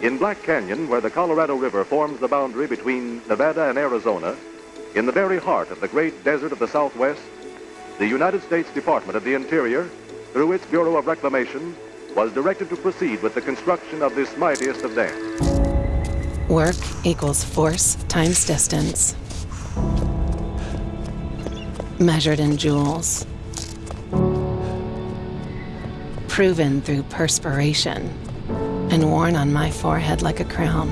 In Black Canyon, where the Colorado River forms the boundary between Nevada and Arizona, in the very heart of the great desert of the Southwest, the United States Department of the Interior, through its Bureau of Reclamation, was directed to proceed with the construction of this mightiest of dams. Work equals force times distance. Measured in joules. Proven through perspiration and worn on my forehead like a crown.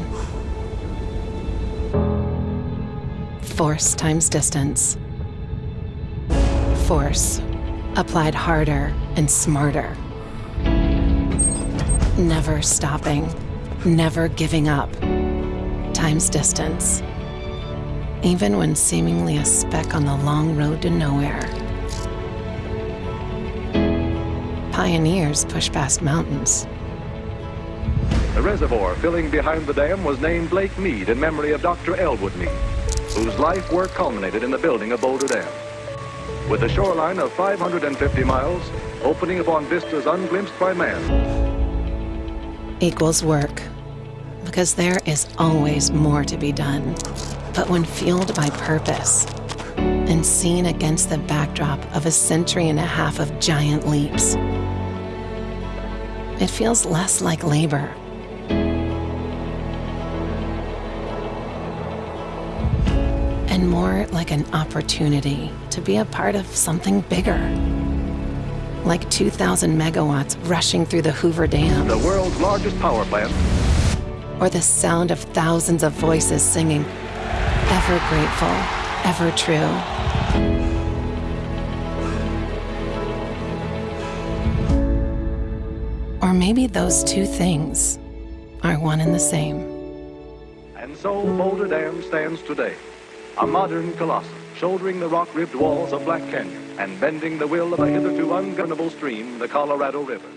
Force times distance. Force applied harder and smarter. Never stopping, never giving up. Times distance. Even when seemingly a speck on the long road to nowhere. Pioneers push past mountains. The reservoir filling behind the dam was named Lake Mead in memory of Dr. Elwood Mead, whose life work culminated in the building of Boulder Dam. With a shoreline of 550 miles, opening upon vistas unglimpsed by man, equals work, because there is always more to be done. But when fueled by purpose and seen against the backdrop of a century and a half of giant leaps, it feels less like labor. And more like an opportunity to be a part of something bigger like 2,000 megawatts rushing through the Hoover Dam. The world's largest power plant. Or the sound of thousands of voices singing, ever grateful, ever true. Or maybe those two things are one and the same. And so Boulder Dam stands today, a modern colossus shouldering the rock-ribbed walls of Black Canyon and bending the will of a hitherto ungovernable stream, the Colorado River.